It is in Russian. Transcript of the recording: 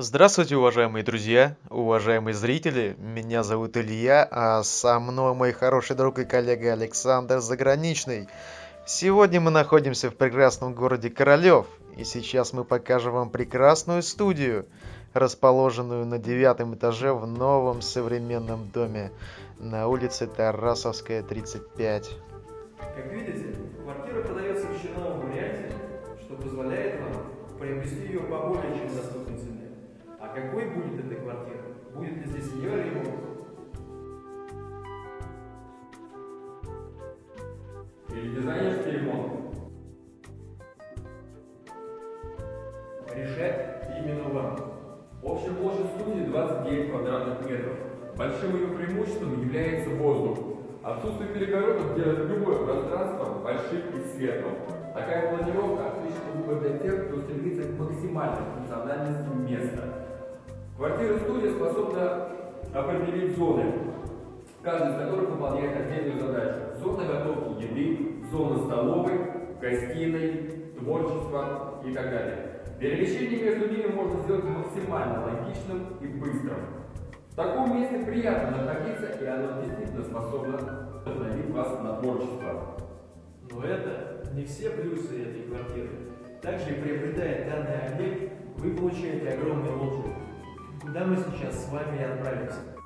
Здравствуйте, уважаемые друзья, уважаемые зрители. Меня зовут Илья, а со мной мой хороший друг и коллега Александр Заграничный. Сегодня мы находимся в прекрасном городе Королёв, и сейчас мы покажем вам прекрасную студию, расположенную на девятом этаже в новом современном доме на улице Тарасовская, 35. Как видите, квартира продается в черновом варианте, что позволяет вам приобрести ее по более чем доступной какой будет эта квартира? Будет ли здесь ее ремонт? Или дизайнерский ремонт? Решать именно вам. Общая площадь студии 29 квадратных метров. Большим ее преимуществом является воздух. Отсутствие перегородок делает любое пространство большим и светлым. Такая планировка отличный выбор для тех, кто стремится к максимальной функциональности места. Определить зоны, каждая из которых выполняет отдельную задачу. Зона готовки еды, зона столовой, гостиной, творчества и так далее. Перемещение между ними можно сделать максимально логичным и быстрым. В таком месте приятно находиться, и оно действительно способно вдохновить вас на творчество. Но это не все плюсы этой квартиры. Также, приобретая данный объект, Куда мы сейчас с вами отправимся.